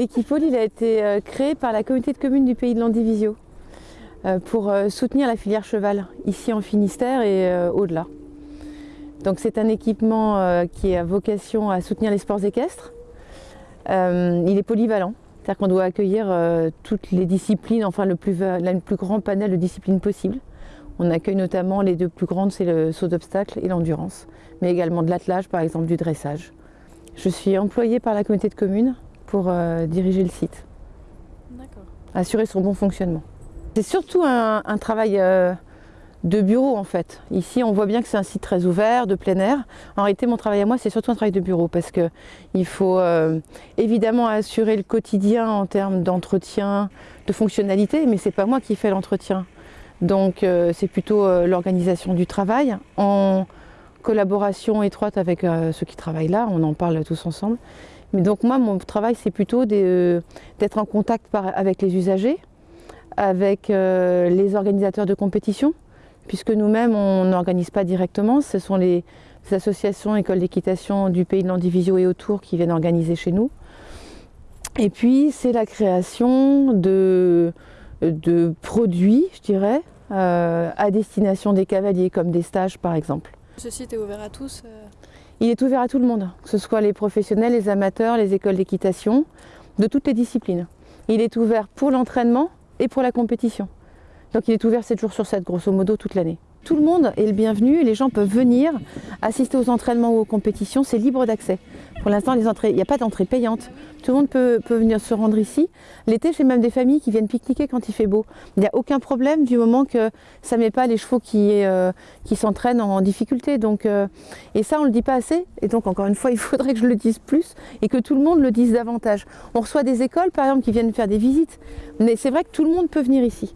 L'équipole il a été euh, créé par la communauté de communes du pays de Landivisio euh, pour euh, soutenir la filière cheval, ici en Finistère et au-delà. Donc c'est un équipement qui a vocation à soutenir les sports équestres. il est polyvalent, c'est-à-dire qu'on doit accueillir toutes les disciplines, enfin le plus, grand panel de disciplines possibles. On accueille notamment les deux plus grandes, c'est le saut d'obstacle et l'endurance, mais également de l'attelage, par exemple du dressage. Je suis employée par la communauté de communes pour euh, diriger le site. Assurer son bon fonctionnement. C'est surtout un, travail euh, de bureau en fait. Ici on voit bien que c'est un site très ouvert, de plein air. En réalité mon travail à moi c'est surtout un travail de bureau parce qu'il faut euh, évidemment assurer le quotidien en termes d'entretien, de fonctionnalité, mais c'est pas moi qui fais l'entretien. Donc c'est plutôt l'organisation du travail collaboration étroite avec ceux qui travaillent là, on en parle tous ensemble. Mais donc moi, mon travail, c'est plutôt euh, d'être en contact avec les usagers, avec euh, les organisateurs de compétition, puisque nous-mêmes, on n'organise pas directement. Ce sont les, associations écoles d'équitation du pays de l'Andivisio et autour qui viennent organiser chez nous. Et puis, c'est la création de, produits, je dirais, euh, à destination des cavaliers, comme des stages par exemple. Ce site est ouvert à tous il est ouvert à tout le monde, que ce soit les professionnels, les amateurs, les écoles d'équitation, de toutes les disciplines. Il est ouvert pour l'entraînement et pour la compétition. Donc il est ouvert 7 jours sur 7, grosso modo, toute l'année. Tout le monde est le bienvenu, les gens peuvent venir assister aux entraînements ou aux compétitions, c'est libre d'accès. Pour l'instant, il n'y a pas d'entrée payante. Tout le monde peut, venir se rendre ici. L'été, j'ai même des familles qui viennent pique-niquer quand il fait beau. Il n'y a aucun problème du moment que ça ne met pas les chevaux qui, euh, s'entraînent en difficulté. Donc, euh, et ça, on ne le dit pas assez. Et donc, encore une fois, il faudrait que je le dise plus et que tout le monde le dise davantage. On reçoit des écoles, par exemple, qui viennent faire des visites. Mais c'est vrai que tout le monde peut venir ici.